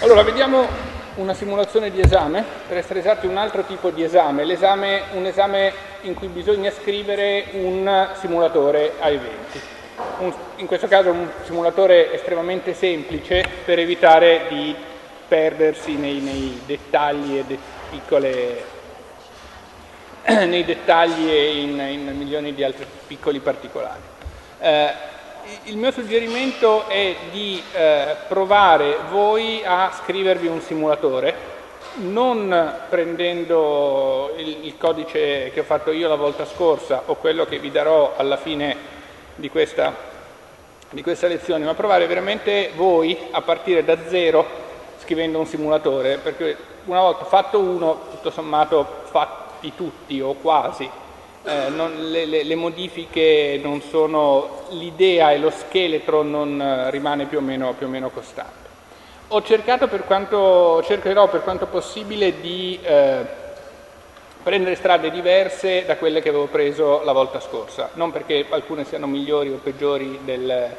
Allora, vediamo una simulazione di esame, per essere esatti un altro tipo di esame, l'esame, un esame in cui bisogna scrivere un simulatore a eventi. Un, in questo caso un simulatore estremamente semplice per evitare di perdersi nei, nei dettagli e de piccole, nei dettagli e in, in, milioni di altri piccoli particolari. Eh, il mio suggerimento è di eh, provare voi a scrivervi un simulatore, non prendendo il, il, codice che ho fatto io la volta scorsa o quello che vi darò alla fine di questa, di questa lezione, ma provare veramente voi a partire da zero scrivendo un simulatore, perché una volta fatto uno, tutto sommato fatti tutti o quasi, eh, non, le, le, le, modifiche non sono, l'idea e lo scheletro non eh, rimane più o, meno, più o, meno, costante. Ho cercato per quanto, cercherò per quanto possibile di eh, prendere strade diverse da quelle che avevo preso la volta scorsa, non perché alcune siano migliori o peggiori del,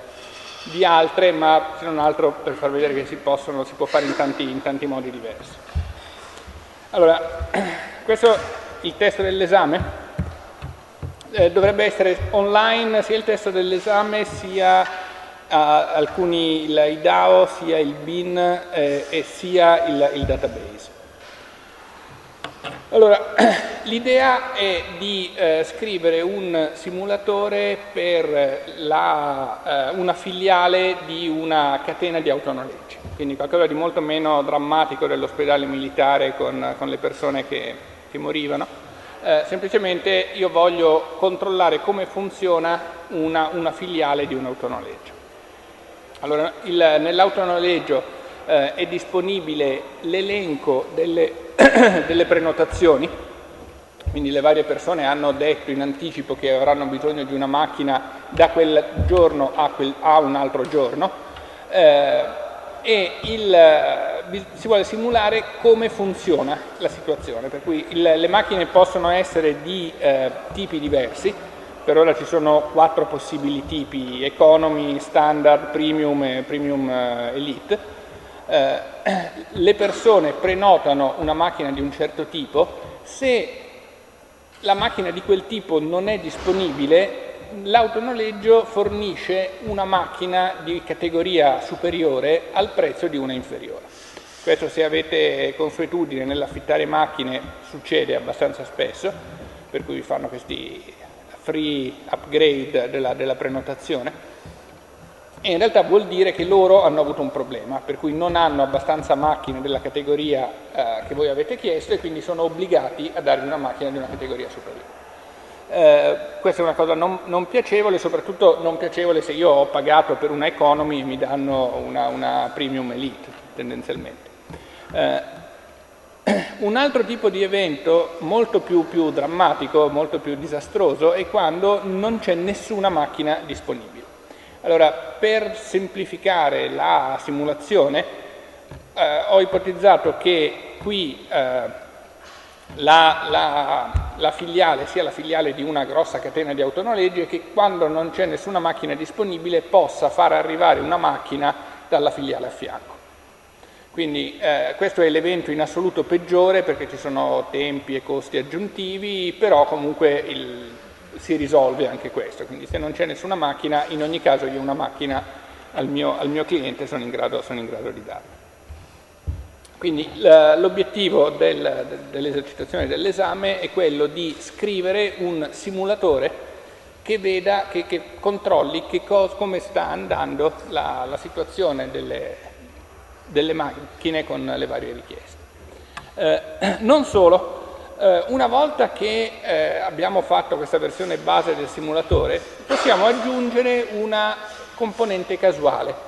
di altre, ma se non altro per far vedere che si, possono, si può fare in tanti, in tanti modi diversi. Allora, questo è il testo dell'esame eh, dovrebbe essere online sia il testo dell'esame sia uh, alcuni, il, DAO, sia il BIN eh, e sia il, il database. Allora, l'idea è di eh, scrivere un simulatore per la, eh, una filiale di una catena di autonoleggi, quindi qualcosa di molto meno drammatico dell'ospedale militare con, con le persone che, che morivano, eh, semplicemente io voglio controllare come funziona una, una filiale di un autonoleggio. Allora, nell'autonoleggio eh, è disponibile l'elenco delle, delle prenotazioni, quindi le varie persone hanno detto in anticipo che avranno bisogno di una macchina da quel giorno a, quel, a un altro giorno eh, e il, si vuole simulare come funziona la situazione, per cui il, le macchine possono essere di eh, tipi diversi, per ora ci sono quattro possibili tipi, economy, standard, premium e premium eh, elite. Eh, le persone prenotano una macchina di un certo tipo, se la macchina di quel tipo non è disponibile, l'autonoleggio fornisce una macchina di categoria superiore al prezzo di una inferiore. Questo se avete consuetudine nell'affittare macchine succede abbastanza spesso, per cui vi fanno questi free upgrade della, della prenotazione. E in realtà vuol dire che loro hanno avuto un problema, per cui non hanno abbastanza macchine della categoria eh, che voi avete chiesto e quindi sono obbligati a darvi una macchina di una categoria superiore. Eh, questa è una cosa non, non, piacevole, soprattutto non piacevole se io ho pagato per una economy e mi danno una, una premium elite tendenzialmente. Eh, un altro tipo di evento molto più, più, drammatico, molto più disastroso è quando non c'è nessuna macchina disponibile. Allora, per semplificare la simulazione, eh, ho ipotizzato che qui eh, la, la, la, filiale sia la filiale di una grossa catena di autonoleggi e che quando non c'è nessuna macchina disponibile possa far arrivare una macchina dalla filiale a fianco. Quindi eh, questo è l'evento in assoluto peggiore perché ci sono tempi e costi aggiuntivi, però comunque il, si risolve anche questo. Quindi se non c'è nessuna macchina, in ogni caso io una macchina al mio, al mio cliente sono in grado, sono in grado di darla. Quindi l'obiettivo del, dell'esercitazione dell'esame è quello di scrivere un simulatore che veda, che, che controlli che cosa, come sta andando la, la situazione delle, delle macchine con le varie richieste. Eh, non solo, eh, una volta che eh, abbiamo fatto questa versione base del simulatore, possiamo aggiungere una componente casuale.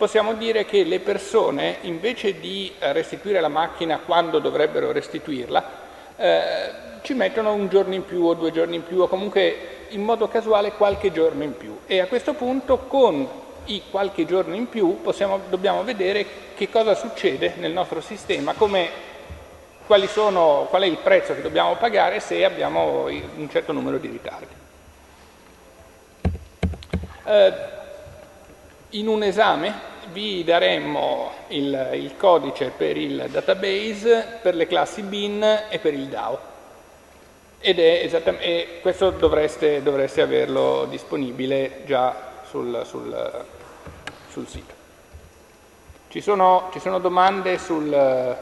Possiamo dire che le persone, invece di restituire la macchina quando dovrebbero restituirla, eh, ci mettono un giorno in più o due giorni in più o comunque in modo casuale qualche giorno in più e a questo punto con i qualche giorno in più possiamo, dobbiamo vedere che cosa succede nel nostro sistema, sono, qual è il prezzo che dobbiamo pagare se abbiamo un certo numero di ritardi. Eh, in un esame vi daremmo il, il, codice per il database, per le classi bin e per il DAO. Ed è esattamente, questo dovreste, dovreste averlo disponibile già sul, sul, sul sito. Ci sono, ci sono domande sul,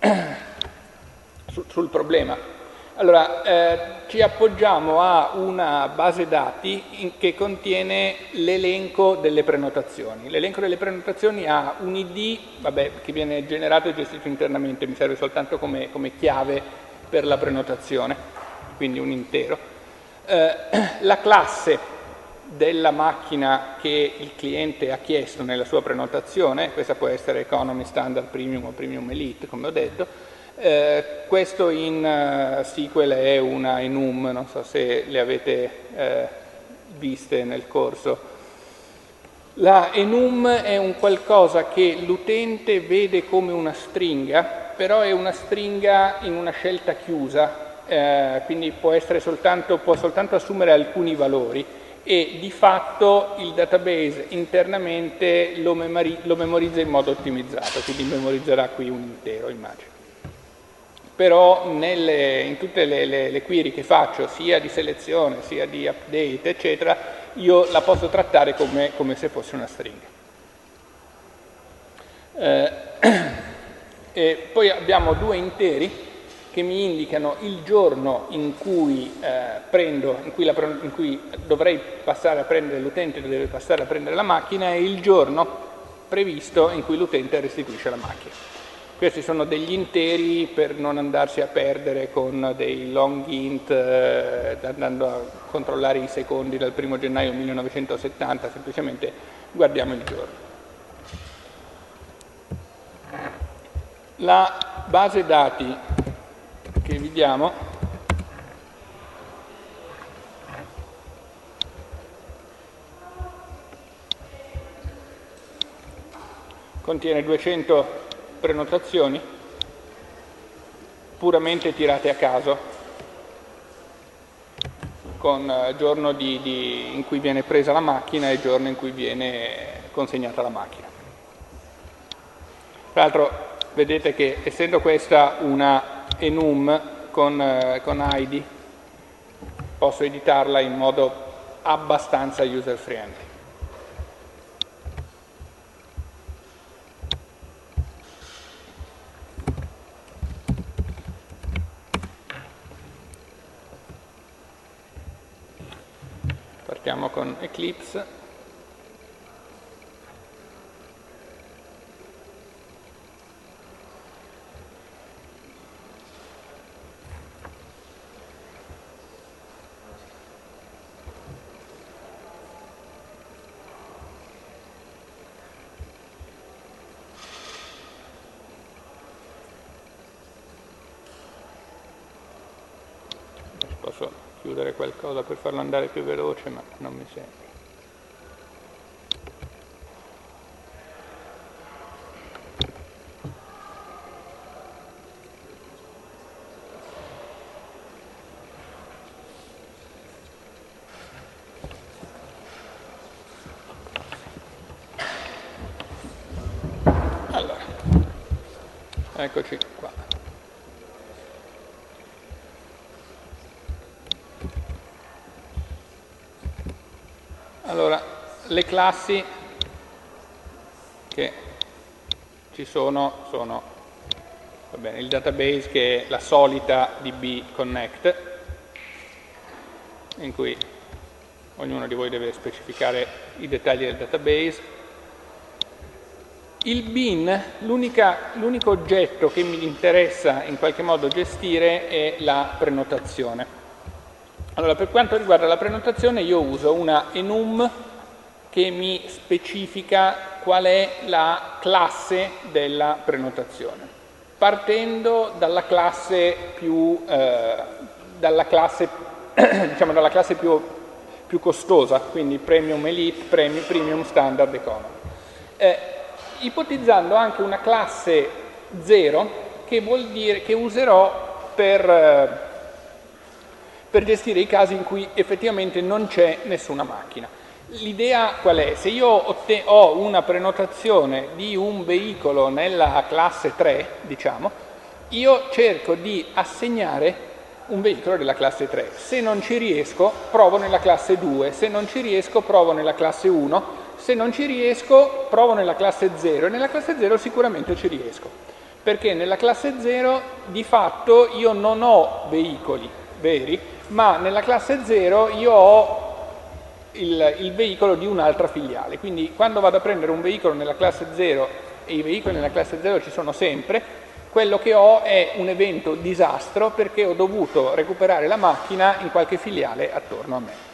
sul problema? Allora, eh, ci appoggiamo a una base dati che contiene l'elenco delle prenotazioni. L'elenco delle prenotazioni ha un ID vabbè, che viene generato e gestito internamente, mi serve soltanto come, come chiave per la prenotazione, quindi un intero. Eh, la classe della macchina che il cliente ha chiesto nella sua prenotazione, questa può essere Economy, Standard, Premium o Premium Elite, come ho detto, eh, questo in uh, SQL è una enum, non so se le avete eh, viste nel corso. La enum è un qualcosa che l'utente vede come una stringa, però è una stringa in una scelta chiusa, eh, quindi può, soltanto, può soltanto assumere alcuni valori e di fatto il database internamente lo, lo memorizza in modo ottimizzato, quindi memorizzerà qui un intero, immagino però nelle, in tutte le, le, le, query che faccio, sia di selezione, sia di update, eccetera, io la posso trattare come, come se fosse una stringa. Eh, poi abbiamo due interi che mi indicano il giorno in cui, eh, prendo, in cui, la, in cui dovrei passare a prendere l'utente, deve passare a prendere la macchina, e il giorno previsto in cui l'utente restituisce la macchina. Questi sono degli interi per non andarsi a perdere con dei long int eh, andando a controllare i secondi dal 1 gennaio 1970, semplicemente guardiamo il giorno. La base dati che vi diamo contiene 200 prenotazioni puramente tirate a caso con eh, giorno di, di, in cui viene presa la macchina e giorno in cui viene consegnata la macchina. Tra l'altro vedete che essendo questa una enum con, eh, con ID posso editarla in modo abbastanza user friendly. Partiamo con Eclipse qualcosa per farlo andare più veloce, ma non mi sembra. Eccoci qua. Allora, le classi che ci sono sono bene, il database che è la solita DB Connect, in cui ognuno di voi deve specificare i dettagli del database. Il bin, l'unico oggetto che mi interessa in qualche modo gestire è la prenotazione. Allora, per quanto riguarda la prenotazione io uso una enum che mi specifica qual è la classe della prenotazione, partendo dalla classe più, eh, dalla classe, diciamo, dalla classe più, più, costosa, quindi Premium Elite, Premium, premium Standard Economy. Eh, ipotizzando anche una classe 0 che, vuol dire, che userò per... Eh, per gestire i casi in cui effettivamente non c'è nessuna macchina. L'idea qual è? Se io ho una prenotazione di un veicolo nella classe 3, diciamo, io cerco di assegnare un veicolo della classe 3. Se non ci riesco, provo nella classe 2, se non ci riesco, provo nella classe 1, se non ci riesco, provo nella classe 0 e nella classe 0 sicuramente ci riesco. Perché nella classe 0 di fatto io non ho veicoli veri, ma nella classe 0 io ho il, il veicolo di un'altra filiale. Quindi quando vado a prendere un veicolo nella classe 0 e i veicoli nella classe 0 ci sono sempre, quello che ho è un evento disastro perché ho dovuto recuperare la macchina in qualche filiale attorno a me.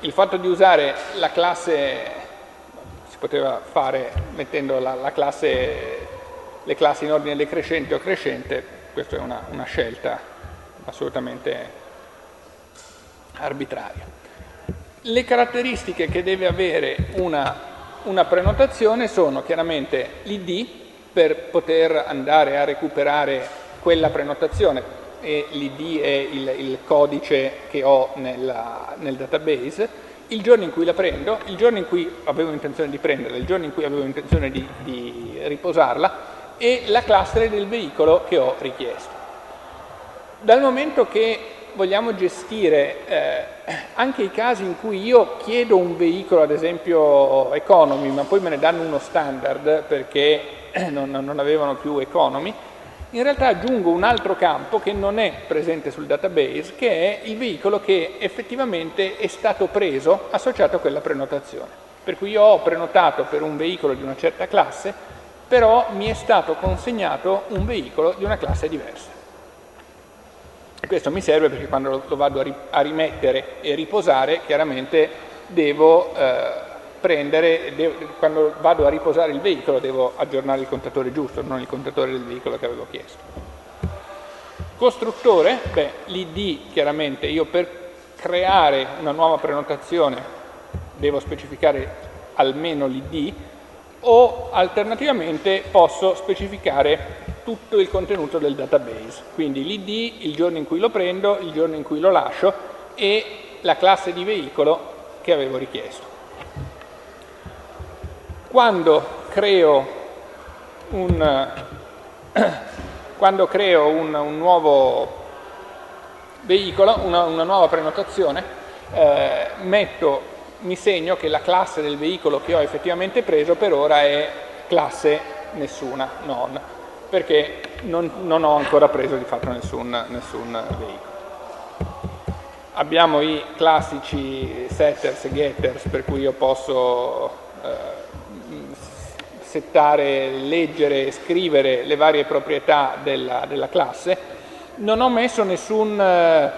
Il fatto di usare la classe, si poteva fare mettendo la, la classe, le classi in ordine decrescente o crescente, questa è una, una scelta assolutamente arbitraria. Le caratteristiche che deve avere una una prenotazione sono chiaramente l'ID per poter andare a recuperare quella prenotazione e l'ID è il, il, codice che ho nella, nel database, il giorno in cui la prendo, il giorno in cui avevo intenzione di prenderla, il giorno in cui avevo intenzione di, di riposarla e la classe del veicolo che ho richiesto. Dal momento che vogliamo gestire eh, anche i casi in cui io chiedo un veicolo, ad esempio economy, ma poi me ne danno uno standard perché non, non avevano più economy, in realtà aggiungo un altro campo che non è presente sul database, che è il veicolo che effettivamente è stato preso associato a quella prenotazione. Per cui io ho prenotato per un veicolo di una certa classe, però mi è stato consegnato un veicolo di una classe diversa. Questo mi serve perché quando lo vado a rimettere e riposare, chiaramente devo eh, prendere, devo, quando vado a riposare il veicolo devo aggiornare il contatore giusto, non il contatore del veicolo che avevo chiesto. Costruttore, beh, l'ID chiaramente io per creare una nuova prenotazione devo specificare almeno l'ID o alternativamente posso specificare tutto il contenuto del database, quindi l'id, il giorno in cui lo prendo, il giorno in cui lo lascio e la classe di veicolo che avevo richiesto. Quando creo un, quando creo un, un nuovo veicolo, una, una nuova prenotazione, eh, metto, mi segno che la classe del veicolo che ho effettivamente preso per ora è classe nessuna, non perché non, non ho ancora preso di fatto nessun, nessun veicolo. Abbiamo i classici setters e getters per cui io posso eh, settare, leggere e scrivere le varie proprietà della, della classe. Non ho messo nessun... Eh,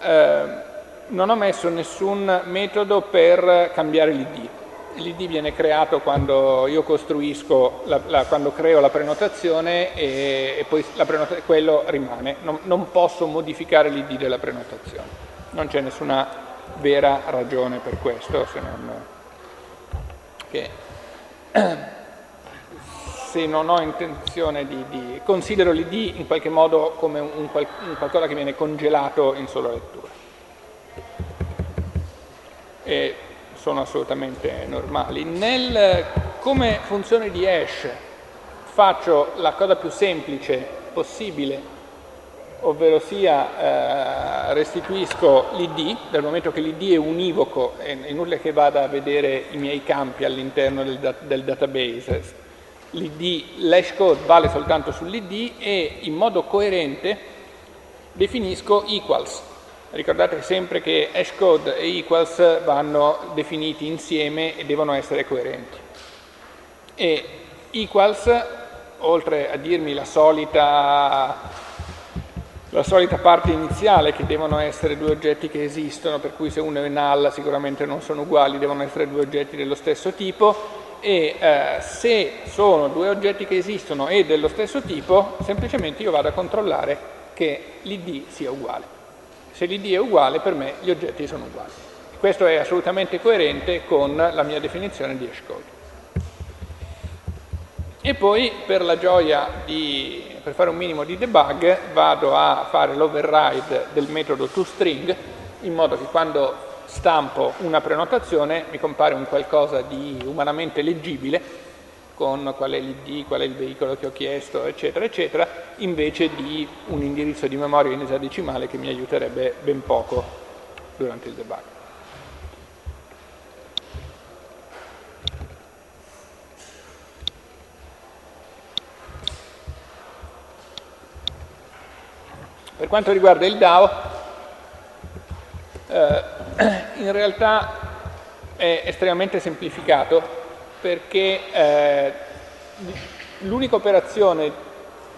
eh non ho messo nessun metodo per cambiare l'id l'ID viene creato quando io costruisco, la, la, quando creo la prenotazione e, e poi prenotazione, quello rimane. Non, non posso modificare l'ID della prenotazione. Non c'è nessuna vera ragione per questo, se non che se non ho intenzione di, di considero l'ID in qualche modo come un, un, un qualcosa che viene congelato in sola lettura. E sono assolutamente normali. Nel, come funzione di hash faccio la cosa più semplice possibile, ovvero sia eh, restituisco l'id, dal momento che l'id è univoco, è inutile che vada a vedere i miei campi all'interno del, del database, l'hash code vale soltanto sull'id e in modo coerente definisco equals, Ricordate sempre che hashcode e equals vanno definiti insieme e devono essere coerenti. E equals, oltre a dirmi la solita, la solita parte iniziale che devono essere due oggetti che esistono, per cui se uno è null sicuramente non sono uguali, devono essere due oggetti dello stesso tipo, e eh, se sono due oggetti che esistono e dello stesso tipo, semplicemente io vado a controllare che l'id sia uguale. Se l'id è uguale, per me gli oggetti sono uguali. Questo è assolutamente coerente con la mia definizione di hashcode. E poi per la gioia di, per fare un minimo di debug, vado a fare l'override del metodo toString in modo che quando stampo una prenotazione mi compare un qualcosa di umanamente leggibile con qual è l'ID, qual è il veicolo che ho chiesto, eccetera, eccetera, invece di un indirizzo di memoria in esadecimale che mi aiuterebbe ben poco durante il debug. Per quanto riguarda il DAO, eh, in realtà è estremamente semplificato perché eh, l'unica operazione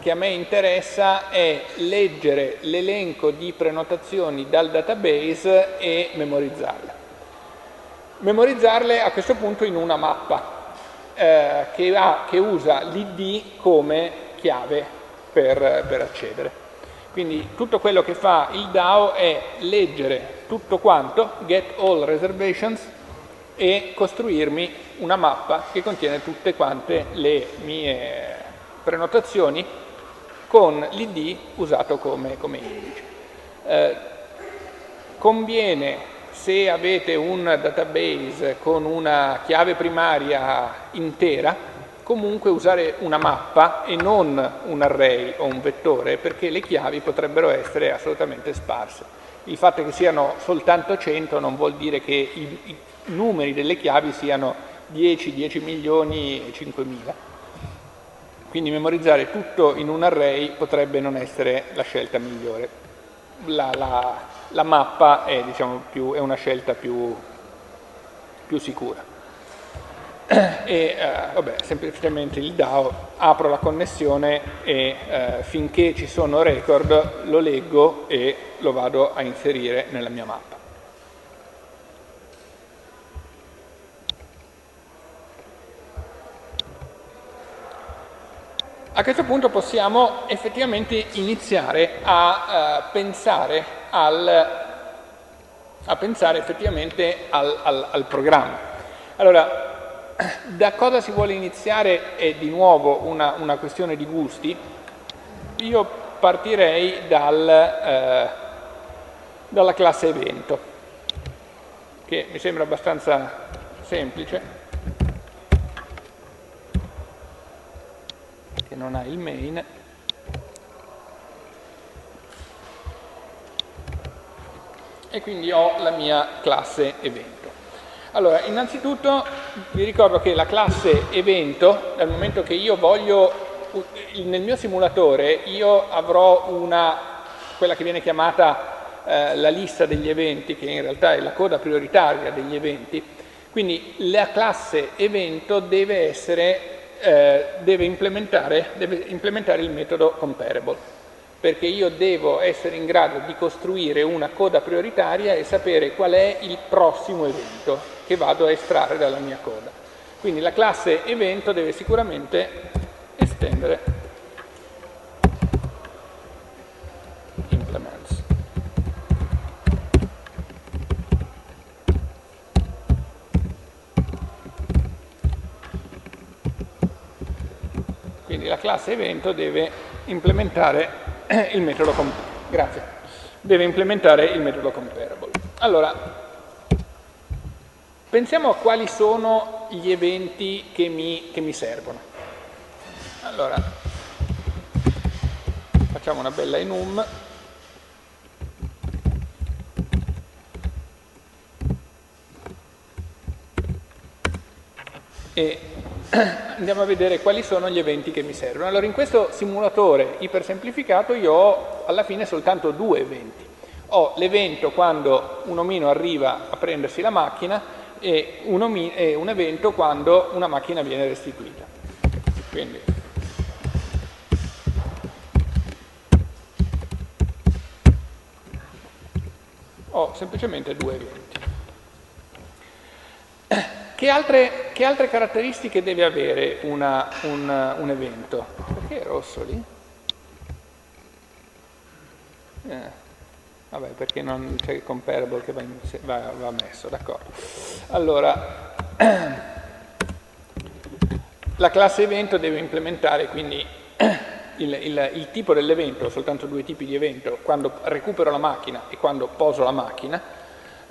che a me interessa è leggere l'elenco di prenotazioni dal database e memorizzarle. Memorizzarle a questo punto in una mappa eh, che, ha, che, usa l'id come chiave per, per accedere. Quindi tutto quello che fa il DAO è leggere tutto quanto, get all reservations, e costruirmi una mappa che contiene tutte quante le mie prenotazioni con l'id usato come, come indice. Eh, conviene, se avete un database con una chiave primaria intera, comunque usare una mappa e non un array o un vettore perché le chiavi potrebbero essere assolutamente sparse. Il fatto che siano soltanto 100 non vuol dire che i, numeri delle chiavi siano 10, 10 milioni e 5 mila. Quindi memorizzare tutto in un array potrebbe non essere la scelta migliore. La, la, la mappa è, diciamo, più, è, una scelta più, più sicura e eh, vabbè, semplicemente il DAO, apro la connessione e eh, finché ci sono record lo leggo e lo vado a inserire nella mia mappa. A questo punto possiamo effettivamente iniziare a, uh, pensare, al, a pensare effettivamente al, al, al programma. Allora, da cosa si vuole iniziare è di nuovo una, una questione di gusti. Io partirei dal, eh, dalla classe evento, che mi sembra abbastanza semplice, che non ha il main. E quindi ho la mia classe evento. Allora, innanzitutto vi ricordo che la classe evento, dal momento che io voglio, nel mio simulatore io avrò una, quella che viene chiamata eh, la lista degli eventi, che in realtà è la coda prioritaria degli eventi, quindi la classe evento deve, essere, eh, deve, implementare, deve implementare il metodo comparable perché io devo essere in grado di costruire una coda prioritaria e sapere qual è il prossimo evento che vado a estrarre dalla mia coda. Quindi la classe evento deve sicuramente estendere Quindi la classe evento deve implementare il metodo Grazie. Deve implementare il metodo comparable. Allora, pensiamo a quali sono gli eventi che mi, che mi servono. Allora, facciamo una bella enum. E andiamo a vedere quali sono gli eventi che mi servono. Allora in questo simulatore ipersemplificato io ho alla fine soltanto due eventi. Ho l'evento quando un omino arriva a prendersi la macchina e un, e un evento quando una macchina viene restituita. Quindi ho semplicemente due eventi. Che altre, che altre caratteristiche deve avere una, un, un, evento? Perché è rosso lì? Eh, vabbè, perché non c'è il comparable che va, in, va, va messo, d'accordo. Allora, la classe evento deve implementare quindi il, il, il tipo dell'evento, soltanto due tipi di evento, quando recupero la macchina e quando poso la macchina,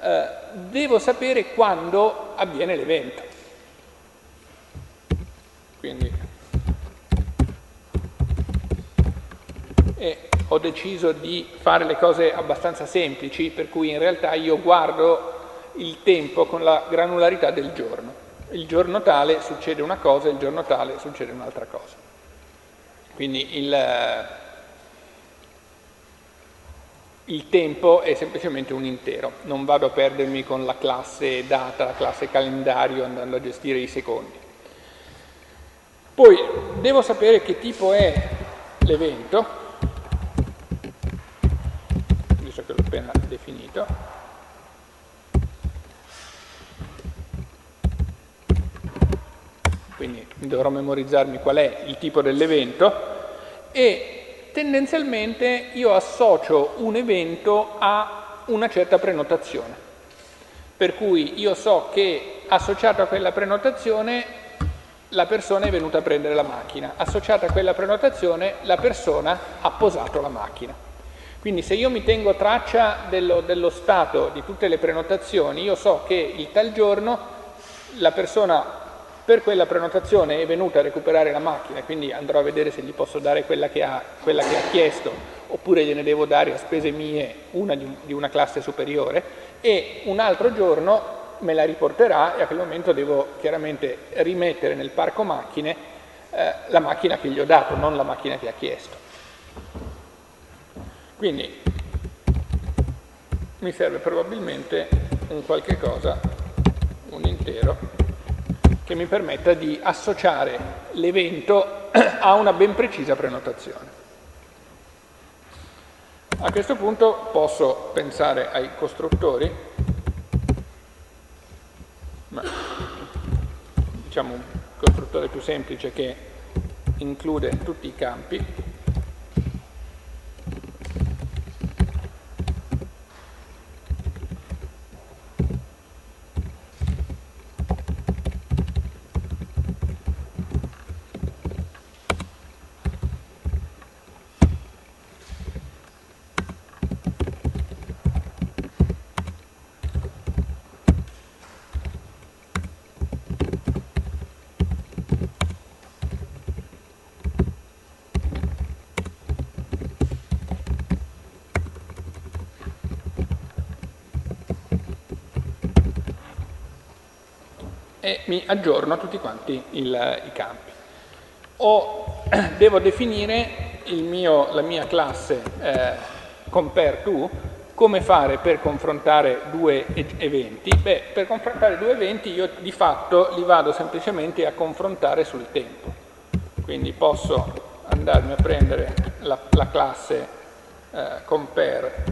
eh, devo sapere quando avviene l'evento. Quindi e ho deciso di fare le cose abbastanza semplici, per cui in realtà io guardo il tempo con la granularità del giorno. Il giorno tale succede una cosa, il giorno tale succede un'altra cosa. Quindi il, il tempo è semplicemente un intero, non vado a perdermi con la classe data, la classe calendario andando a gestire i secondi. Poi devo sapere che tipo è l'evento, visto che l'ho appena definito, quindi dovrò memorizzarmi qual è il tipo dell'evento. E tendenzialmente io associo un evento a una certa prenotazione. Per cui io so che associato a quella prenotazione la persona è venuta a prendere la macchina, associata a quella prenotazione la persona ha posato la macchina. Quindi se io mi tengo traccia dello, dello stato di tutte le prenotazioni, io so che il tal giorno la persona per quella prenotazione è venuta a recuperare la macchina, quindi andrò a vedere se gli posso dare quella che ha, quella che ha chiesto, oppure gliene devo dare a spese mie una di, di una classe superiore, e un altro giorno me la riporterà e a quel momento devo chiaramente rimettere nel parco macchine eh, la macchina che gli ho dato, non la macchina che ha chiesto. Quindi mi serve probabilmente un qualche cosa, un intero, che mi permetta di associare l'evento a una ben precisa prenotazione. A questo punto posso pensare ai costruttori ma diciamo un costruttore più semplice che include tutti i campi e mi aggiorno tutti quanti il, i campi. O devo definire mio, la mia classe eh, compare come fare per confrontare due eventi? Beh, per confrontare due eventi io di fatto li vado semplicemente a confrontare sul tempo. Quindi posso andarmi a prendere la, la classe eh, compare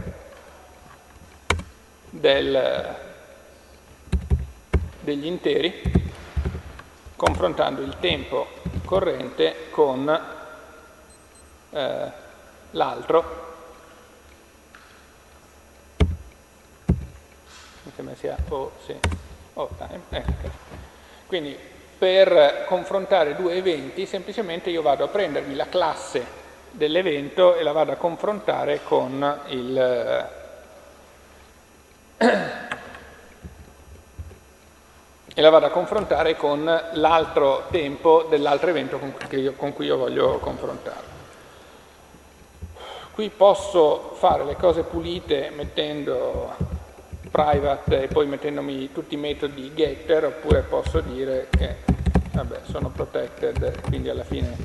del, degli interi confrontando il tempo corrente con eh, l'altro mi sembra sia o sì, o time ecco. quindi per confrontare due eventi semplicemente io vado a prendermi la classe dell'evento e la vado a confrontare con il e la vado a confrontare con l'altro tempo dell'altro evento con cui, io, con cui io voglio confrontarlo. Qui posso fare le cose pulite mettendo private e poi mettendomi tutti i metodi getter oppure posso dire che vabbè, sono protected quindi alla fine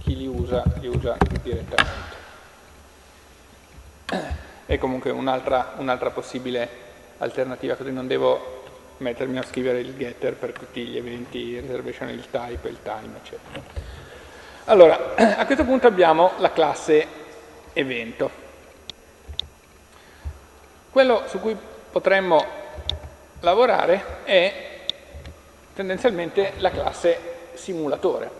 chi li usa li usa direttamente. È comunque un'altra un possibile alternativa così non devo mettermi a scrivere il getter per tutti gli eventi, reservation il type, il time, eccetera. Allora, a questo punto abbiamo la classe evento. Quello su cui potremmo lavorare è tendenzialmente la classe simulatore.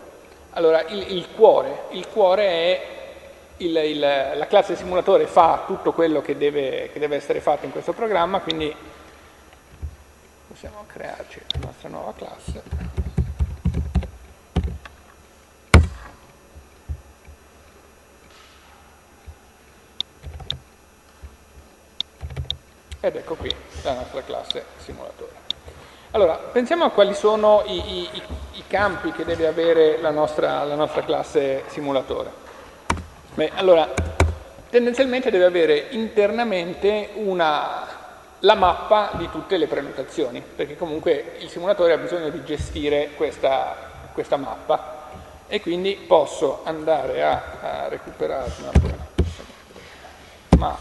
Allora, il, il cuore, il cuore è il, il, la classe simulatore fa tutto quello che deve, che deve essere fatto in questo programma, quindi iniziamo crearci la nostra nuova classe ed ecco qui la nostra classe simulatore. Allora, pensiamo a quali sono i, i, i campi che deve avere la nostra, la nostra classe simulatore. Beh, allora, tendenzialmente deve avere internamente una la mappa di tutte le prenotazioni, perché comunque il simulatore ha bisogno di gestire questa, questa mappa. E quindi posso andare a, a recuperare ma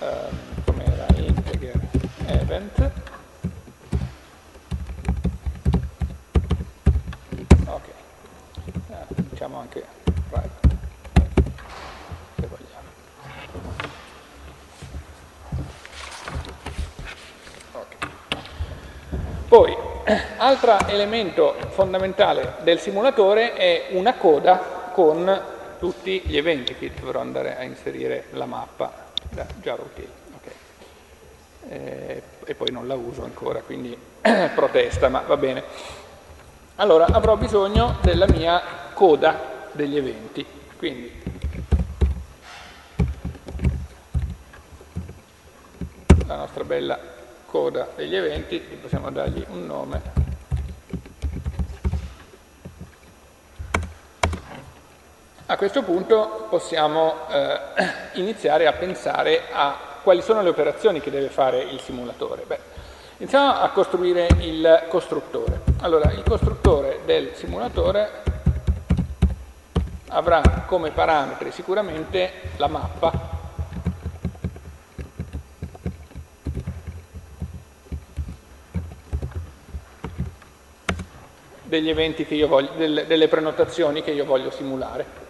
ehm, come era integer event? Ok. Eh, diciamo anche private se vogliamo okay. Poi altro elemento fondamentale del simulatore è una coda con tutti gli eventi che dovrò andare a inserire la mappa da Java Util. Okay. Eh, e poi non la uso ancora, quindi protesta, ma va bene. Allora avrò bisogno della mia coda degli eventi. Quindi la nostra bella coda degli eventi, possiamo dargli un nome A questo punto possiamo eh, iniziare a pensare a quali sono le operazioni che deve fare il simulatore. Beh, iniziamo a costruire il costruttore. Allora, il costruttore del simulatore avrà come parametri sicuramente la mappa degli eventi che io voglio, delle, delle prenotazioni che io voglio simulare.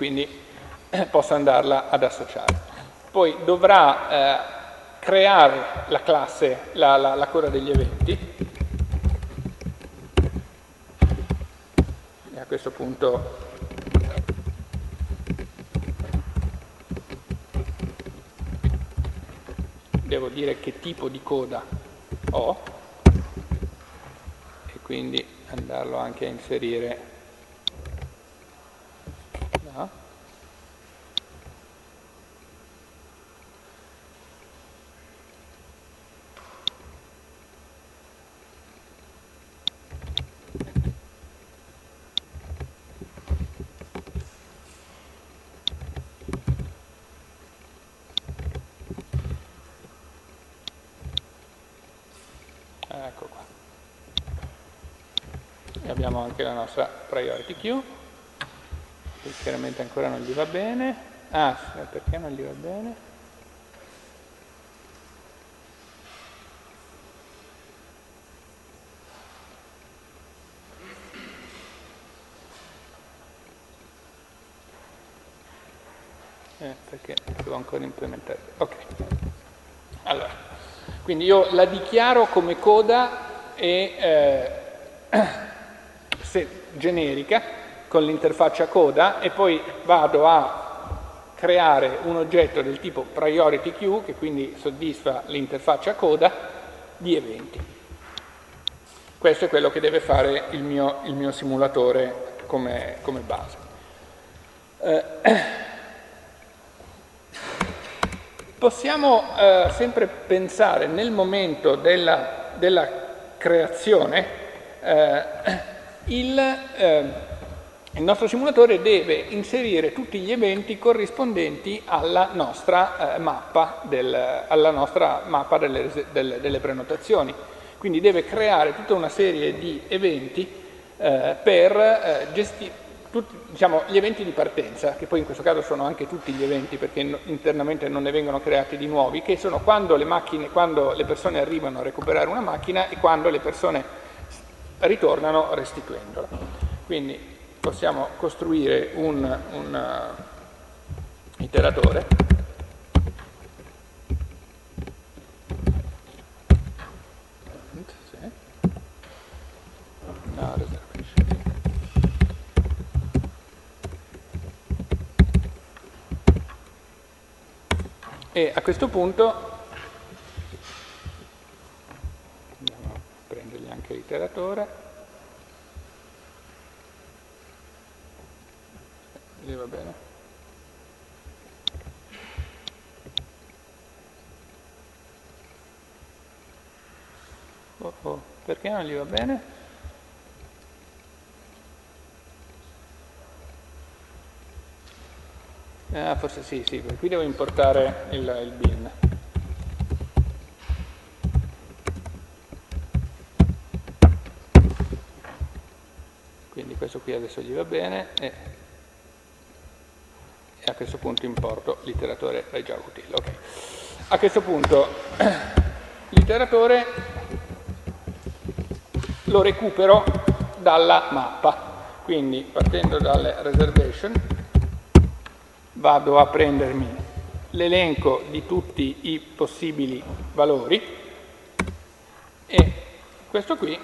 quindi eh, posso andarla ad associare. Poi dovrà eh, creare la classe, la, la, la coda degli eventi, e a questo punto devo dire che tipo di coda ho e quindi andarlo anche a inserire abbiamo anche la nostra priority queue, che chiaramente ancora non gli va bene. Ah, perché non gli va bene? Eh, perché devo ancora implementare. Ok. Allora, quindi io la dichiaro come coda e eh, generica con l'interfaccia coda e poi vado a creare un oggetto del tipo priority queue che quindi soddisfa l'interfaccia coda di eventi. Questo è quello che deve fare il mio, il mio simulatore come, come base. Eh, possiamo eh, sempre pensare nel momento della, della creazione eh, il, eh, il, nostro simulatore deve inserire tutti gli eventi corrispondenti alla nostra, eh, mappa, del, alla nostra mappa delle, delle, delle, prenotazioni. Quindi deve creare tutta una serie di eventi eh, per eh, gestire diciamo, gli eventi di partenza, che poi in questo caso sono anche tutti gli eventi perché internamente non ne vengono creati di nuovi, che sono quando le, macchine, quando le persone arrivano a recuperare una macchina e quando le persone ritornano restituendola. Quindi possiamo costruire un, un uh, iteratore e a questo punto acceleratore lì va bene oh oh perché non gli va bene? Ah, forse sì, sì, qui devo importare il, il bin. Quindi questo qui adesso gli va bene e, a questo punto importo l'iteratore dai Java util. Okay. A questo punto l'iteratore lo recupero dalla mappa. Quindi partendo dalle reservation vado a prendermi l'elenco di tutti i possibili valori e questo qui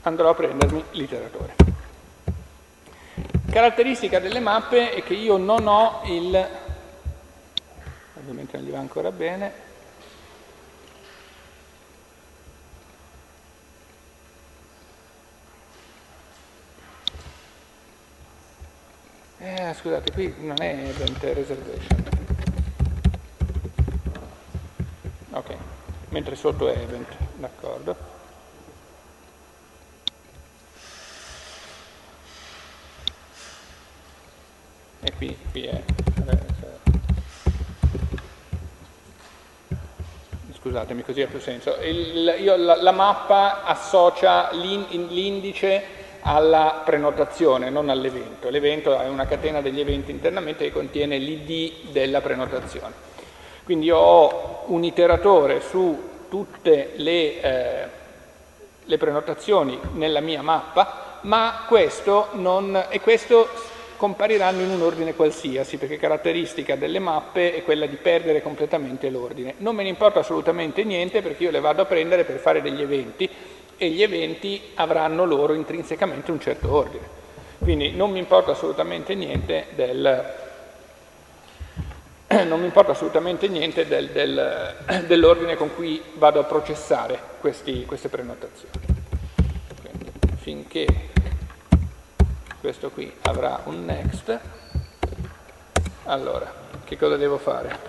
andrò a prendermi l'iteratore. Caratteristica delle mappe è che io non ho il, ovviamente non gli va ancora bene, Eh, scusate, qui non è event reservation. Ok, mentre sotto è event, d'accordo. E qui, qui è... Scusatemi, così ha più senso. Il, io, la, la mappa associa l'indice alla prenotazione, non all'evento. L'evento è una catena degli eventi internamente che contiene l'id della prenotazione. Quindi io ho un iteratore su tutte le, eh, le prenotazioni nella mia mappa, ma questo, non, e questo compariranno in un ordine qualsiasi, perché caratteristica delle mappe è quella di perdere completamente l'ordine. Non me ne importa assolutamente niente perché io le vado a prendere per fare degli eventi e gli eventi avranno loro intrinsecamente un certo ordine. Quindi non mi importa assolutamente niente del, assolutamente niente del, del, dell'ordine con cui vado a processare questi, queste prenotazioni. Quindi, finché questo qui avrà un next, allora, che cosa devo fare?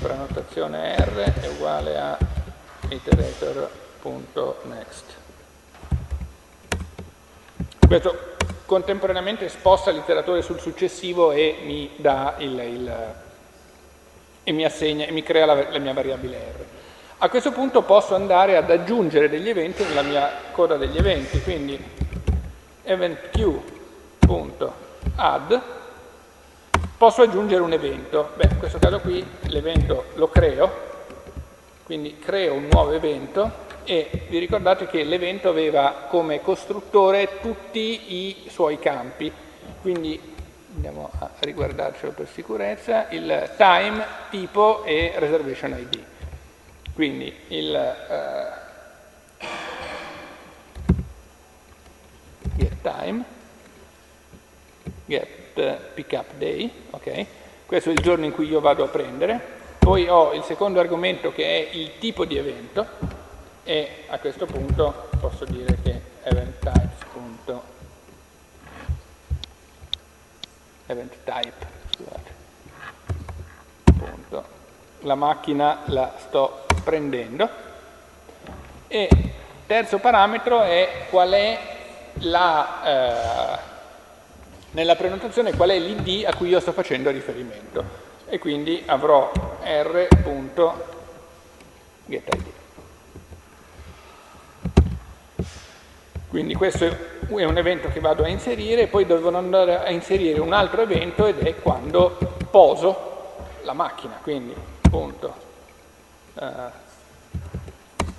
Prenotazione R è uguale a iterator.next. Questo contemporaneamente sposta l'iteratore sul successivo e mi, il, il, e mi, assegna, e mi crea la, la mia variabile R. A questo punto posso andare ad aggiungere degli eventi nella mia coda degli eventi, quindi eventQ.add posso aggiungere un evento. Beh, in questo caso qui l'evento lo creo quindi creo un nuovo evento e vi ricordate che l'evento aveva come costruttore tutti i suoi campi, quindi andiamo a riguardarcelo per sicurezza, il time, tipo e reservation ID. Quindi il uh, get time, get pickup day, ok? Questo è il giorno in cui io vado a prendere, poi ho il secondo argomento che è il tipo di evento e a questo punto posso dire che event scusate, la macchina la sto prendendo e terzo parametro è qual è la, eh, nella prenotazione qual è l'id a cui io sto facendo riferimento. E quindi avrò r.getID. Quindi questo è un evento che vado a inserire e poi devo andare a inserire un altro evento ed è quando poso la macchina, quindi punto uh,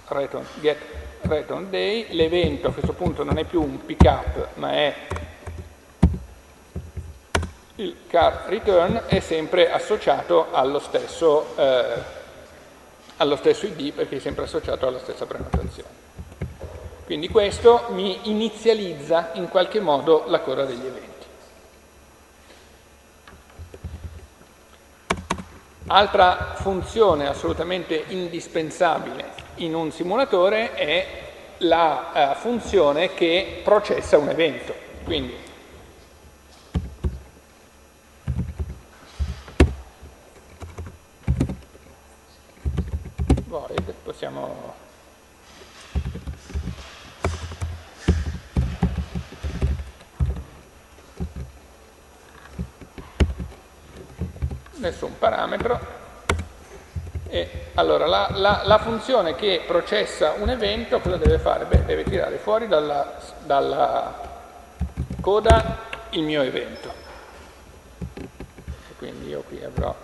return, get return day, l'evento a questo punto non è più un pickup ma è il car return è sempre associato allo stesso, eh, allo stesso ID perché è sempre associato alla stessa prenotazione. Quindi questo mi inizializza in qualche modo la coda degli eventi. Altra funzione assolutamente indispensabile in un simulatore è la uh, funzione che processa un evento. quindi void possiamo nessun parametro e allora la, la, la, funzione che processa un evento cosa deve fare? Beh, deve tirare fuori dalla, dalla coda il mio evento. E quindi io qui avrò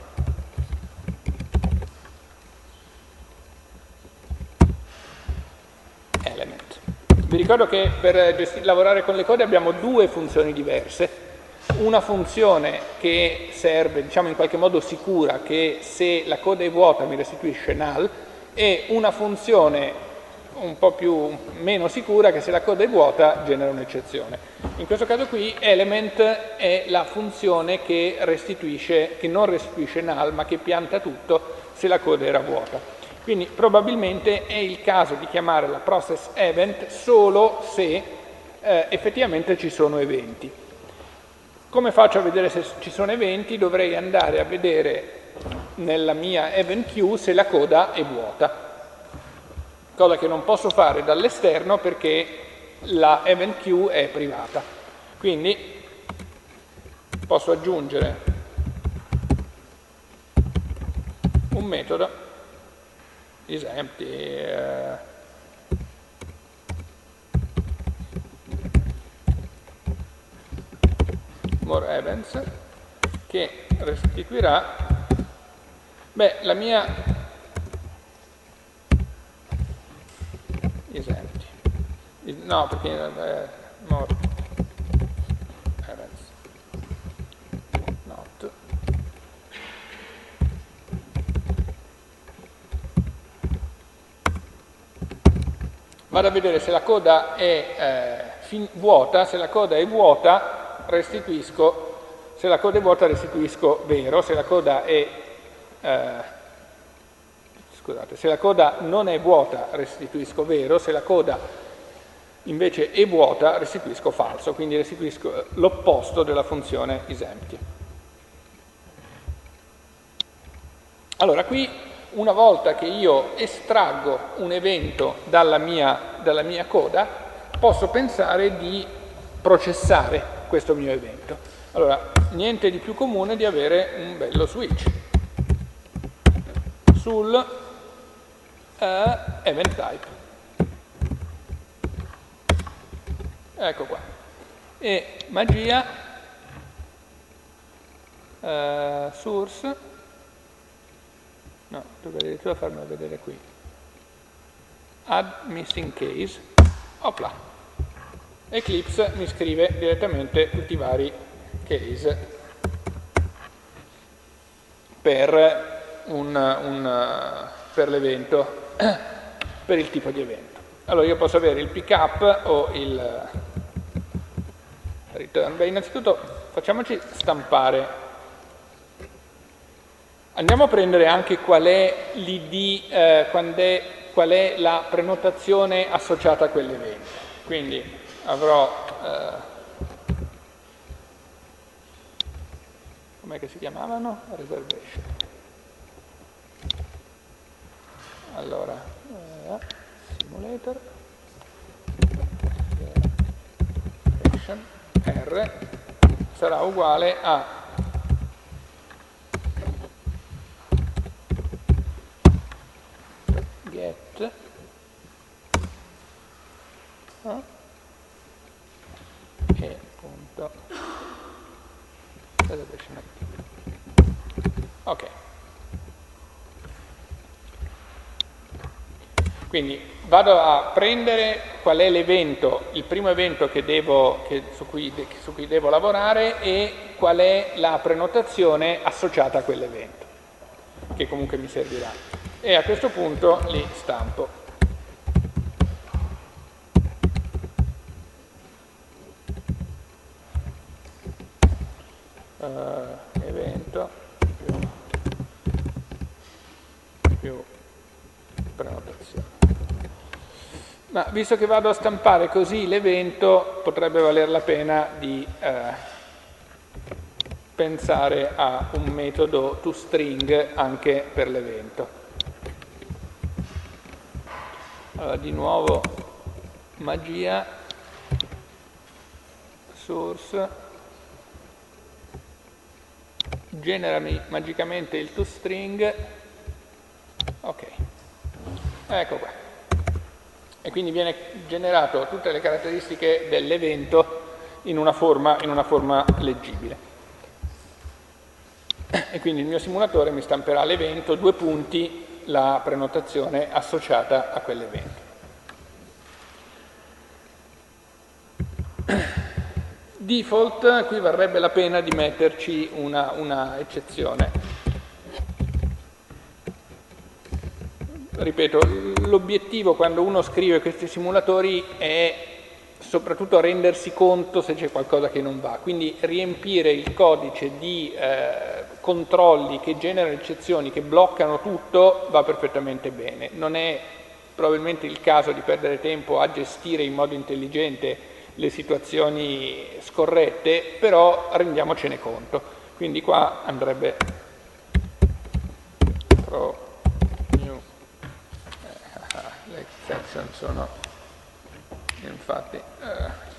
element. Vi ricordo che per lavorare con le code abbiamo due funzioni diverse una funzione che serve, diciamo in qualche modo sicura, che se la coda è vuota mi restituisce null, e una funzione un po' più, meno sicura che se la coda è vuota genera un'eccezione. In questo caso qui element è la funzione che, restituisce, che non restituisce null ma che pianta tutto se la coda era vuota. Quindi probabilmente è il caso di chiamare la process event solo se eh, effettivamente ci sono eventi. Come faccio a vedere se ci sono eventi? Dovrei andare a vedere nella mia event queue se la coda è vuota, cosa che non posso fare dall'esterno perché la event queue è privata. Quindi posso aggiungere un metodo isempty eh, more events che restituirà. Beh, la mia esempio. No perché eh, more events not. Vado a vedere se la coda è eh, vuota se la coda è vuota restituisco, se la coda è vuota restituisco vero, se la coda è, eh, scusate, se la coda non è vuota restituisco vero, se la coda invece è vuota restituisco falso, quindi restituisco l'opposto della funzione isempty. Allora qui una volta che io estraggo un evento dalla mia, dalla mia coda posso pensare di processare questo mio evento. Allora, niente di più comune di avere un bello switch sul uh, event type. Ecco qua. E magia uh, source no, dovrei addirittura farmelo vedere qui add missing case opla Eclipse mi scrive direttamente tutti i vari case per, per l'evento, per il tipo di evento. Allora io posso avere il pickup o il return. Beh, innanzitutto facciamoci stampare. Andiamo a prendere anche qual è l'id, eh, qual è la prenotazione associata a quell'evento. Quindi avrò eh, com'è si chiamavano? reservation. Allora eh, simulator. R. Sarà uguale a get eh? e punto ok quindi vado a prendere qual è l'evento, il primo evento che devo, che, su, cui, su cui devo lavorare e qual è la prenotazione associata a quell'evento, che comunque mi servirà. E a questo punto li stampo. uh, evento più, più prenotazione. Ma visto che vado a stampare così l'evento, potrebbe valer la pena di eh, pensare a un metodo toString anche per l'evento. Allora, di nuovo magia, source, generami magicamente il toString, ok, ecco qua quindi viene generato tutte le caratteristiche dell'evento in, in una forma leggibile. E quindi il mio simulatore mi stamperà l'evento, due punti, la prenotazione associata a quell'evento. Default, qui varrebbe la pena di metterci una, una eccezione ripeto, l'obiettivo quando uno scrive questi simulatori è soprattutto rendersi conto se c'è qualcosa che non va, quindi riempire il codice di eh, controlli che generano eccezioni, che bloccano tutto, va perfettamente bene. Non è probabilmente il caso di perdere tempo a gestire in modo intelligente le situazioni scorrette, però rendiamocene conto. Quindi qua andrebbe pro section sono infatti eh,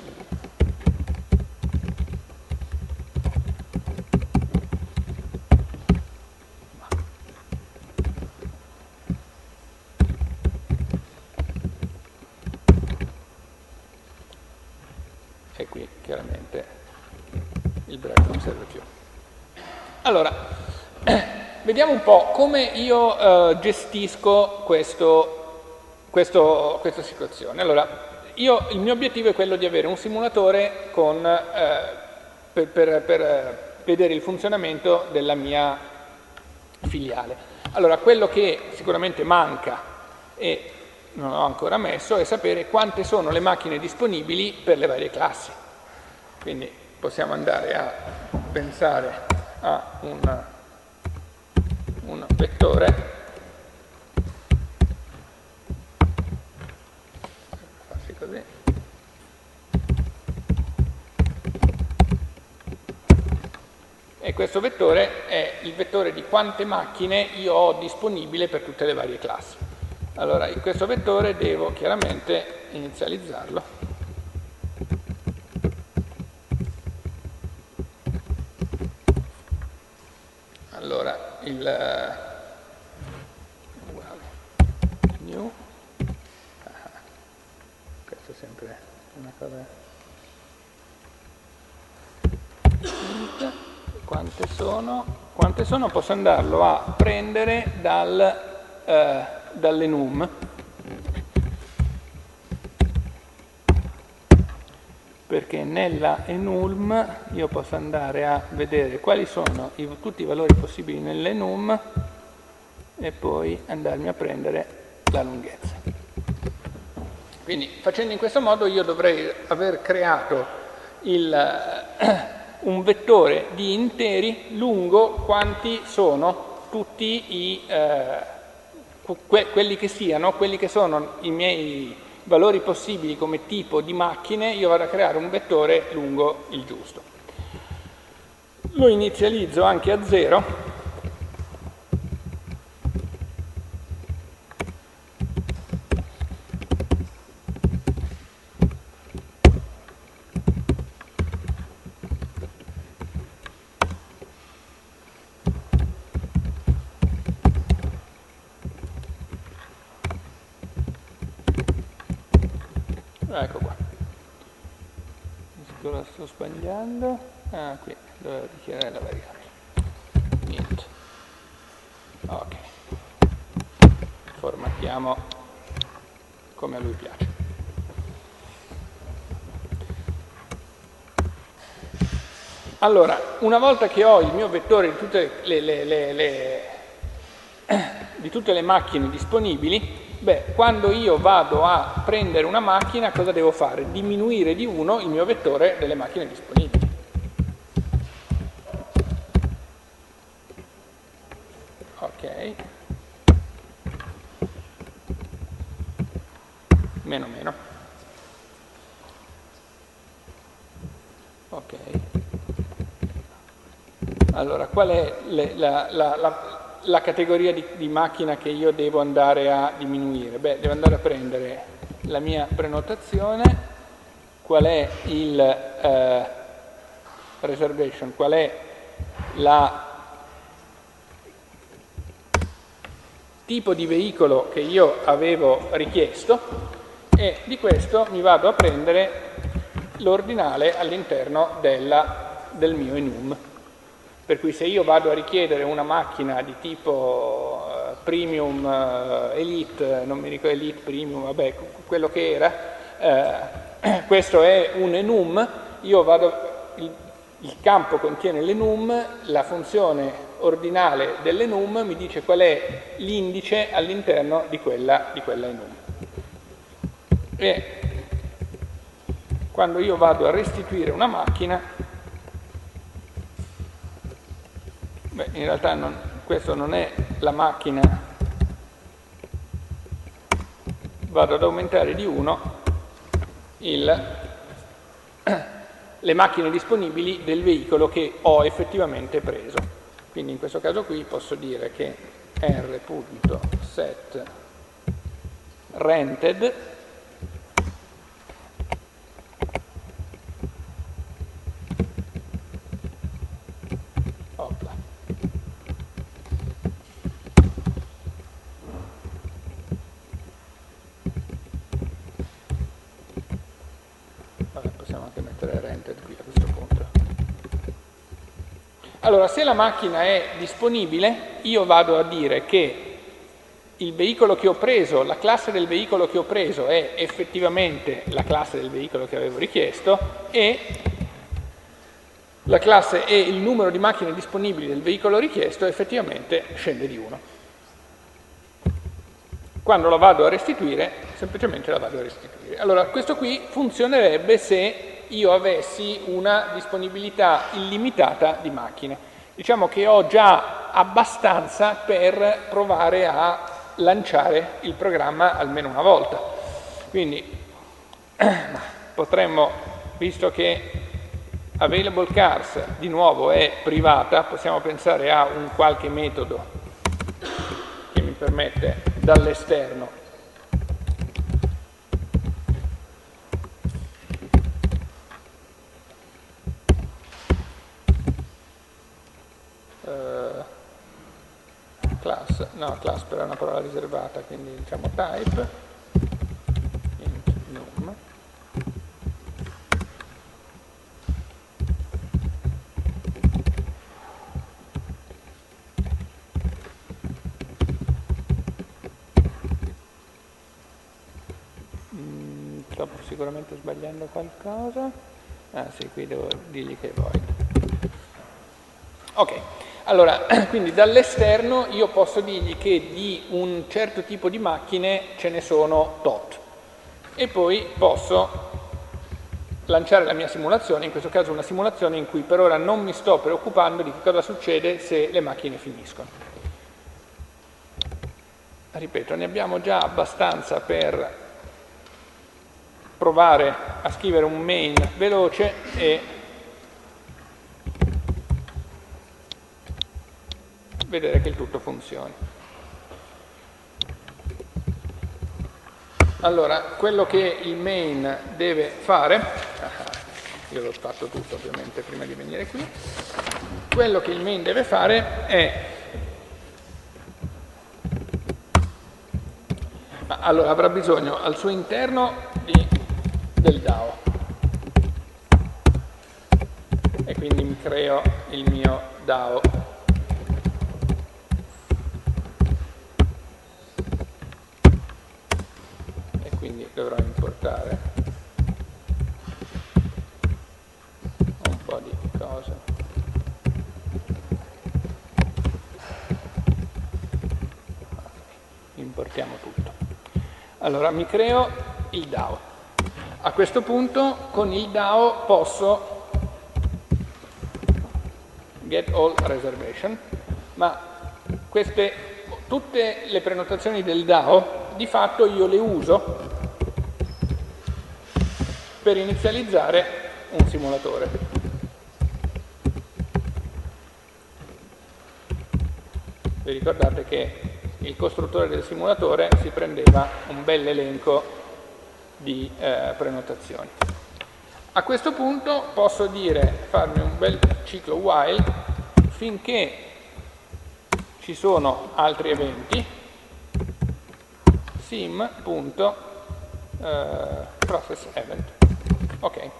e qui chiaramente il break non serve più. Allora, vediamo un po' come io eh, gestisco questo questo, questa situazione. Allora, io, il mio obiettivo è quello di avere un simulatore con, eh, per, per, per eh, vedere il funzionamento della mia filiale. Allora, quello che sicuramente manca e non ho ancora messo è sapere quante sono le macchine disponibili per le varie classi. Quindi possiamo andare a pensare a un, un vettore così. E questo vettore è il vettore di quante macchine io ho disponibile per tutte le varie classi. Allora, in questo vettore devo chiaramente inizializzarlo. Allora, il new sempre una cosa quante sono quante sono posso andarlo a prendere dal, eh, dall'enum perché nella enum io posso andare a vedere quali sono i, tutti i valori possibili nell'enum e poi andarmi a prendere la lunghezza. Quindi facendo in questo modo io dovrei aver creato il, un vettore di interi lungo quanti sono tutti i, eh, que quelli che siano, quelli che sono i miei valori possibili come tipo di macchine, io vado a creare un vettore lungo il giusto. Lo inizializzo anche a 0 ecco qua lo sto sbagliando ah qui devo dichiarare la variabile niente ok formattiamo come a lui piace allora una volta che ho il mio vettore di tutte le, le, le, di tutte le macchine disponibili Beh, quando io vado a prendere una macchina, cosa devo fare? Diminuire di 1 il mio vettore delle macchine disponibili. meno meno. Ok. Allora, qual è le, la, la, la, la, categoria di, di, macchina che io devo andare a diminuire? Beh, devo andare a prendere la mia prenotazione, qual è il eh, reservation, qual è la tipo di veicolo che io avevo richiesto e di questo mi vado a prendere l'ordinale all'interno del mio enum. Per cui se io vado a richiedere una macchina di tipo uh, premium, uh, elite, non mi ricordo elite, premium, vabbè, quello che era, uh, questo è un enum, io vado, il, il campo contiene l'enum, la funzione ordinale dell'enum mi dice qual è l'indice all'interno di di quella enum. E quando io vado a restituire una macchina, beh, in realtà non, questo non è la macchina, vado ad aumentare di 1 le macchine disponibili del veicolo che ho effettivamente preso. Quindi in questo caso qui posso dire che r.set rented Allora, se la macchina è disponibile, io vado a dire che il veicolo che ho preso, la classe del veicolo che ho preso è effettivamente la classe del veicolo che avevo richiesto e la classe e il numero di macchine disponibili del veicolo richiesto effettivamente scende di 1. Quando la vado a restituire, semplicemente la vado a restituire. Allora, questo qui funzionerebbe se io avessi una disponibilità illimitata di macchine. Diciamo che ho già abbastanza per provare a lanciare il programma almeno una volta. Quindi potremmo, visto che available cars di nuovo è privata, possiamo pensare a un qualche metodo che mi permette dall'esterno class, no, class però è una parola riservata, quindi diciamo type, int num, mm, sto sicuramente sbagliando qualcosa, ah sì, qui devo dirgli che void. Ok, allora, quindi dall'esterno io posso dirgli che di un certo tipo di macchine ce ne sono tot e poi posso lanciare la mia simulazione, in questo caso una simulazione in cui per ora non mi sto preoccupando di cosa succede se le macchine finiscono. Ripeto, ne abbiamo già abbastanza per provare a scrivere un main veloce e vedere che il tutto funzioni. Allora, quello che il main deve fare, io l'ho fatto tutto ovviamente prima di venire qui, quello che il main deve fare è, allora avrà bisogno al suo interno di, del DAO e quindi mi creo il mio DAO dovrò importare un po' di cose importiamo tutto. Allora mi creo il DAO. A questo punto con il DAO posso get all reservation ma queste tutte le prenotazioni del DAO di fatto io le uso per inizializzare un simulatore. Vi ricordate che il costruttore del simulatore si prendeva un bel elenco di eh, prenotazioni. A questo punto posso dire, farmi un bel ciclo while finché ci sono altri eventi sim.processEvent. Eh, ok.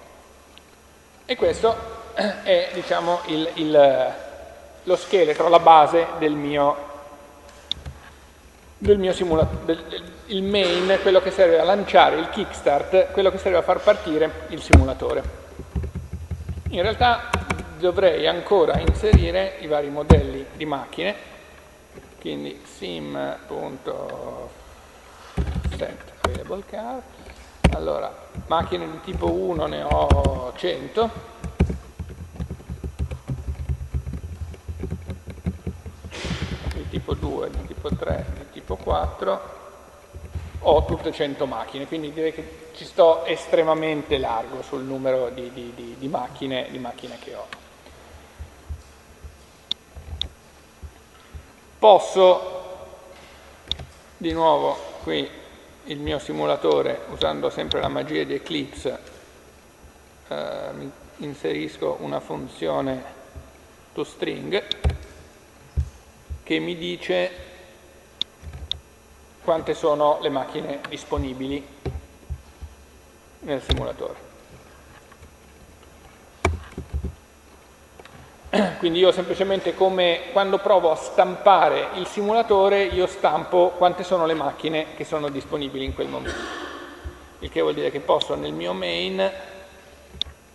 E questo è diciamo, il, il, lo scheletro, la base del mio, del mio simulatore, il main, quello che serve a lanciare il kickstart, quello che serve a far partire il simulatore. In realtà dovrei ancora inserire i vari modelli di macchine, quindi sim.set allora macchine di tipo 1 ne ho 100, di tipo 2, di tipo 3, di tipo 4, ho tutte 100 macchine, quindi direi che ci sto estremamente largo sul numero di, di, di, macchine, macchine che ho. Posso, di nuovo, qui il mio simulatore, usando sempre la magia di Eclipse, eh, inserisco una funzione toString che mi dice quante sono le macchine disponibili nel simulatore. Quindi io semplicemente come quando provo a stampare il simulatore io stampo quante sono le macchine che sono disponibili in quel momento. Il che vuol dire che posso nel mio main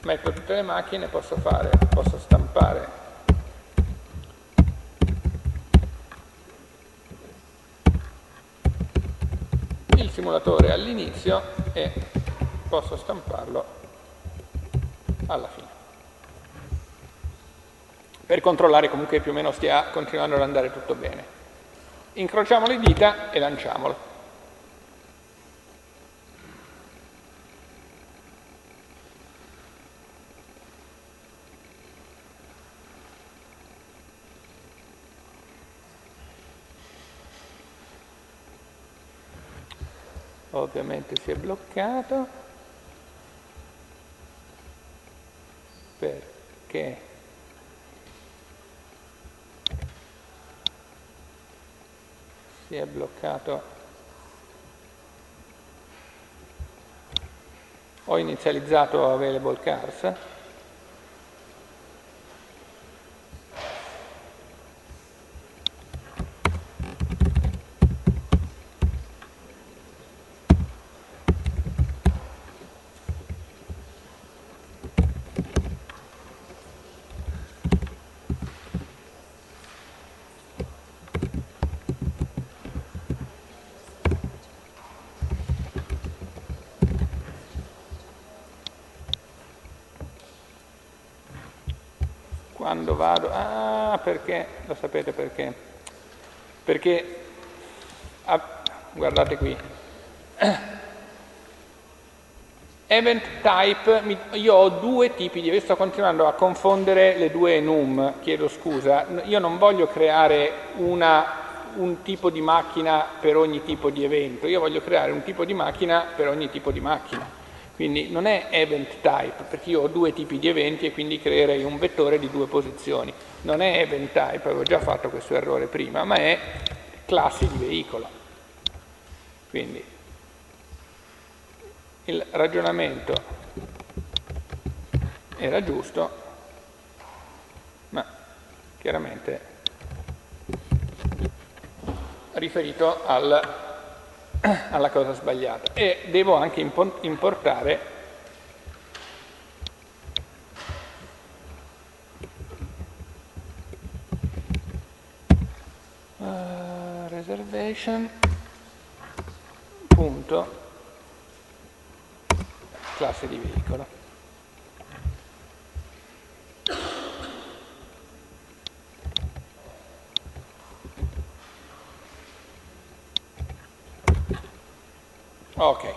metto tutte le macchine, posso, fare, posso stampare il simulatore all'inizio e posso stamparlo alla fine per controllare comunque che più o meno stia continuando ad andare tutto bene. Incrociamo le dita e lanciamolo. Ovviamente si è bloccato perché si è bloccato. Ho inizializzato available cars quando vado, ah perché, lo sapete perché, perché, ah, guardate qui, event type, io ho due tipi di, sto continuando a confondere le due num, chiedo scusa, io non voglio creare una, un tipo di macchina per ogni tipo di evento, io voglio creare un tipo di macchina per ogni tipo di macchina. Quindi non è event type, perché io ho due tipi di eventi e quindi creerei un vettore di due posizioni. Non è event type, avevo già fatto questo errore prima, ma è classi di veicolo. Quindi il ragionamento era giusto, ma chiaramente riferito al alla cosa sbagliata. E devo anche importare uh, reservation punto classe di veicolo Ok,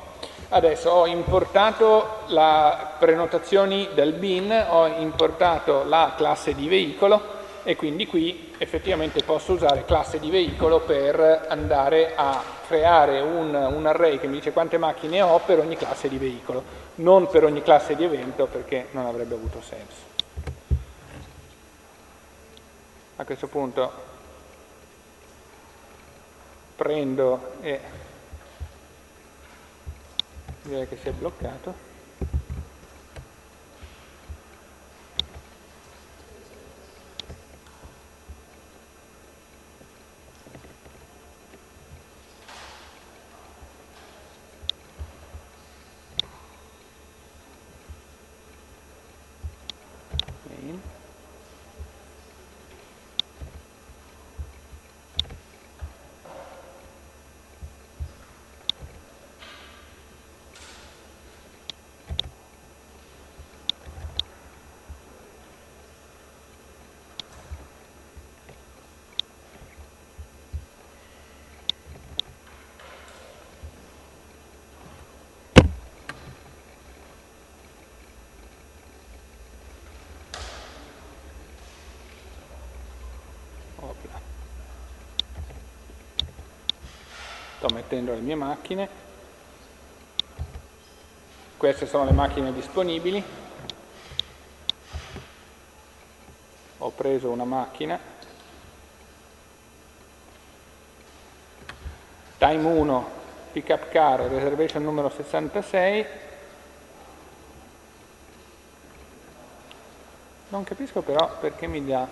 adesso ho importato le prenotazioni del bin, ho importato la classe di veicolo e quindi qui effettivamente posso usare classe di veicolo per andare a creare un, un array che mi dice quante macchine ho per ogni classe di veicolo, non per ogni classe di evento perché non avrebbe avuto senso. A questo punto prendo e direi che si è bloccato. Sto mettendo le mie macchine. Queste sono le macchine disponibili. Ho preso una macchina. Time 1 pickup car reservation numero 66 non capisco però perché mi dà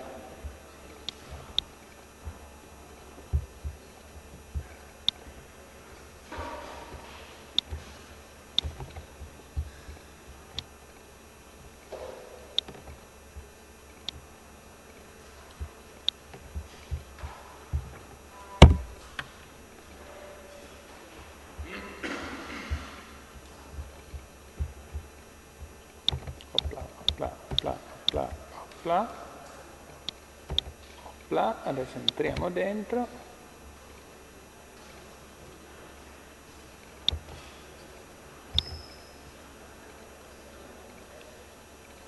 adesso entriamo dentro.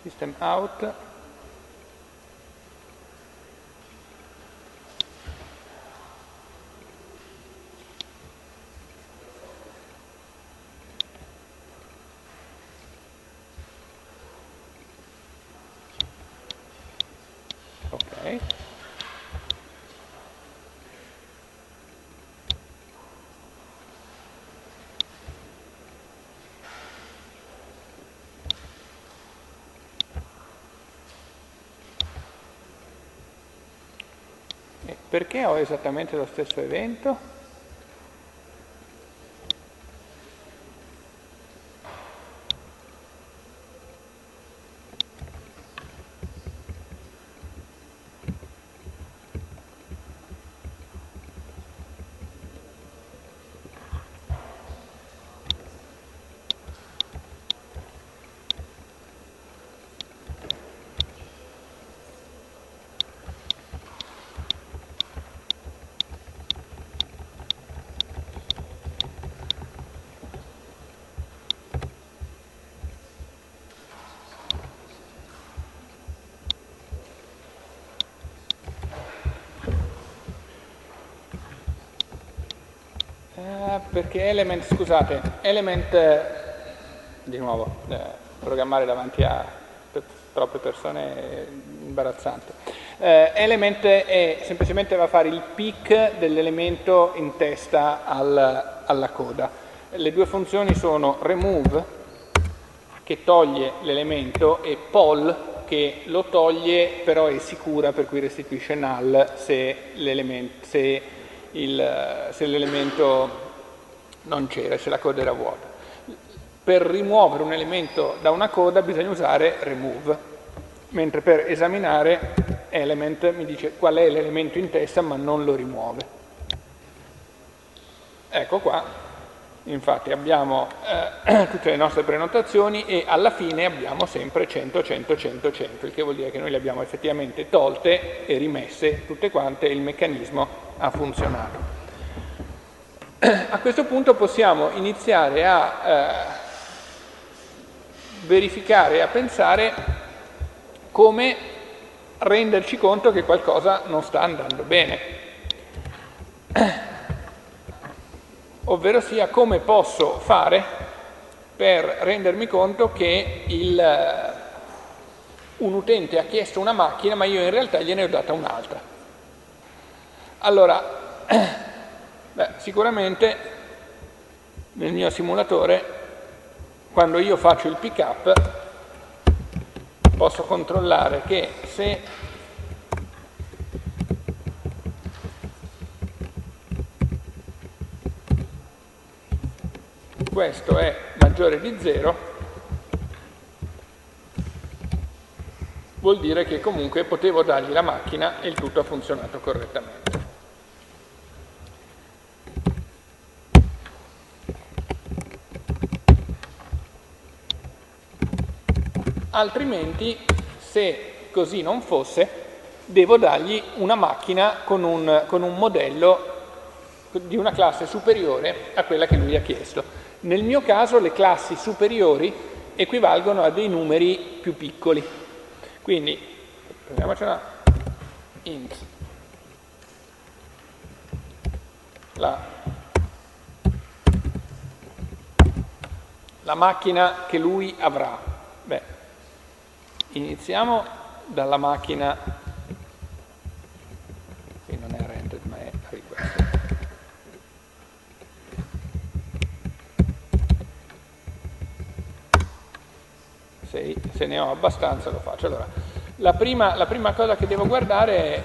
System out Perché ho esattamente lo stesso evento? Perché Element, scusate, Element, eh, di nuovo, eh, programmare davanti a troppe persone è imbarazzante. Eh, element è semplicemente va a fare il pick dell'elemento in testa al, alla coda. Le due funzioni sono remove, che toglie l'elemento, e poll, che lo toglie però è sicura, per cui restituisce null se l'elemento non c'era, se la coda era vuota. Per rimuovere un elemento da una coda bisogna usare remove, mentre per esaminare element mi dice qual è l'elemento in testa ma non lo rimuove. Ecco qua, infatti abbiamo eh, tutte le nostre prenotazioni e alla fine abbiamo sempre 100, 100, 100, 100, il che vuol dire che noi le abbiamo effettivamente tolte e rimesse tutte quante e il meccanismo ha funzionato a questo punto possiamo iniziare a eh, verificare a pensare come renderci conto che qualcosa non sta andando bene. Ovvero sia come posso fare per rendermi conto che il, un utente ha chiesto una macchina ma io in realtà gliene ho data un'altra. Allora, beh, sicuramente nel mio simulatore quando io faccio il pick up posso controllare che se questo è maggiore di 0 vuol dire che comunque potevo dargli la macchina e il tutto ha funzionato correttamente. Altrimenti, se così non fosse, devo dargli una macchina con un, con un modello di una classe superiore a quella che lui ha chiesto. Nel mio caso le classi superiori equivalgono a dei numeri più piccoli. Quindi, prendiamocela int la, la macchina che lui avrà. Iniziamo dalla macchina, qui non è rendered ma è request. Se, se ne ho abbastanza lo faccio. Allora, la prima, la prima cosa che devo guardare è